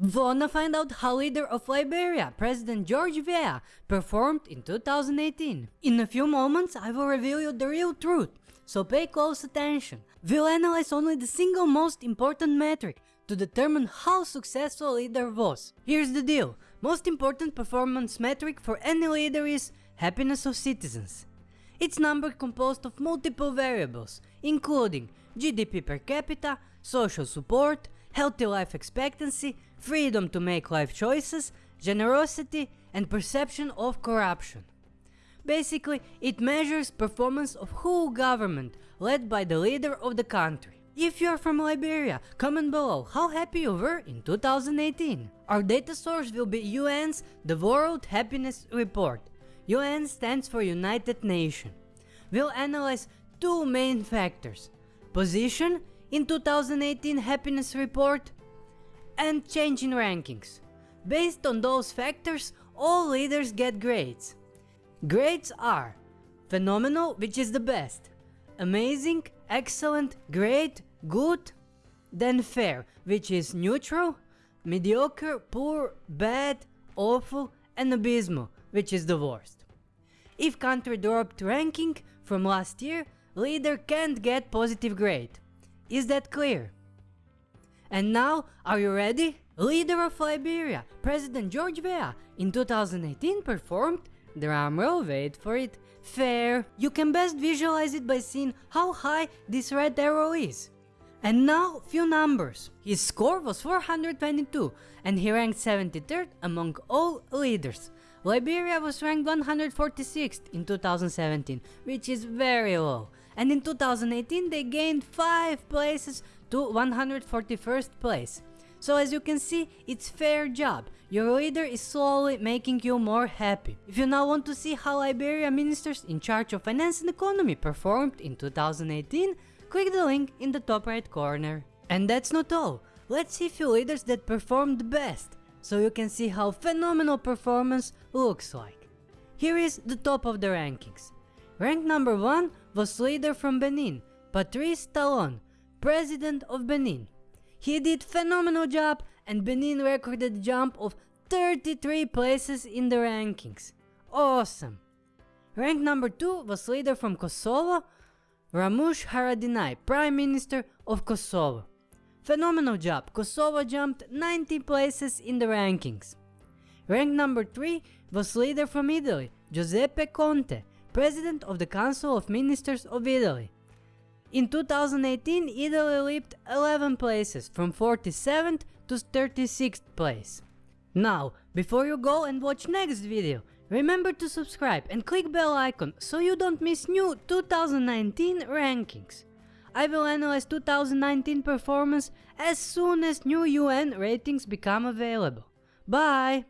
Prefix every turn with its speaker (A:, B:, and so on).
A: Wanna find out how leader of Liberia, President George Weah, performed in 2018? In a few moments I will reveal you the real truth, so pay close attention. We'll analyze only the single most important metric to determine how successful leader was. Here's the deal, most important performance metric for any leader is happiness of citizens. It's number composed of multiple variables, including GDP per capita, social support, healthy life expectancy, freedom to make life choices, generosity and perception of corruption. Basically, it measures performance of whole government led by the leader of the country. If you're from Liberia, comment below how happy you were in 2018. Our data source will be UN's The World Happiness Report. UN stands for United Nations. We'll analyze two main factors. Position in 2018 happiness report and change in rankings. Based on those factors, all leaders get grades. Grades are phenomenal, which is the best, amazing, excellent, great, good, then fair, which is neutral, mediocre, poor, bad, awful, and abysmal, which is the worst. If country dropped ranking from last year, leader can't get positive grade. Is that clear? And now, are you ready? Leader of Liberia, President George Weah, in 2018 performed, drumroll wait for it, fair. You can best visualize it by seeing how high this red arrow is. And now, few numbers. His score was 422 and he ranked 73rd among all leaders. Liberia was ranked 146th in 2017, which is very low. And in 2018 they gained 5 places to 141st place. So as you can see, it's fair job. Your leader is slowly making you more happy. If you now want to see how Liberia ministers in charge of finance and economy performed in 2018, click the link in the top right corner. And that's not all. Let's see few leaders that performed best, so you can see how phenomenal performance looks like. Here is the top of the rankings. Rank number 1 was leader from Benin, Patrice Talon, president of Benin. He did phenomenal job and Benin recorded a jump of 33 places in the rankings. Awesome! Rank number 2 was leader from Kosovo, Ramush Haradinaj, Prime Minister of Kosovo. Phenomenal job, Kosovo jumped 90 places in the rankings. Rank number 3 was leader from Italy, Giuseppe Conte, President of the Council of Ministers of Italy. In 2018, Italy leaped 11 places from 47th to 36th place. Now, before you go and watch next video, remember to subscribe and click bell icon so you don't miss new 2019 rankings. I will analyze 2019 performance as soon as new UN ratings become available. Bye!